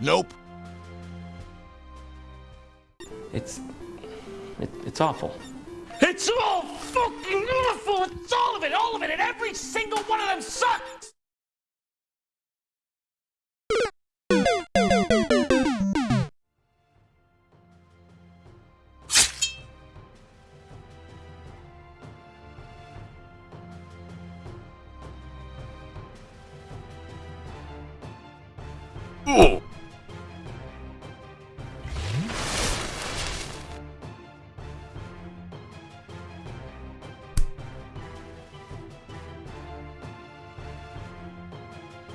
Nope. It's. It, it's awful. It's all fucking awful! It's all of it, all of it, and every single one of them sucks! Oh.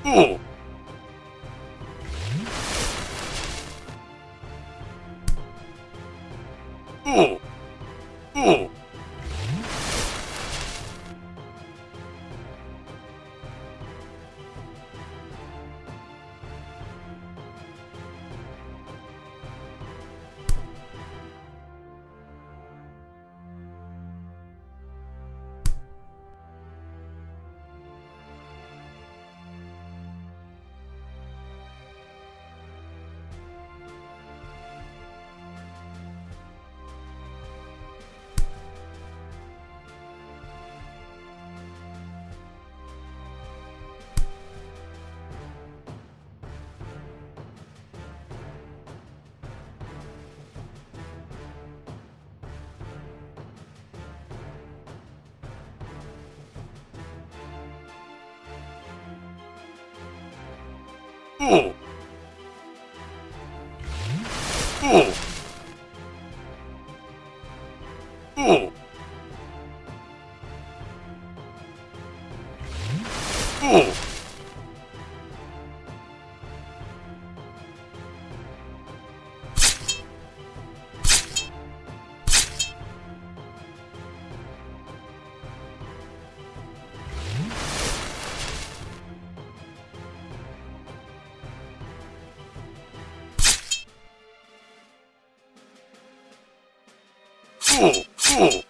Ooh! Ooh! Ooh! Ooh. fool, fool.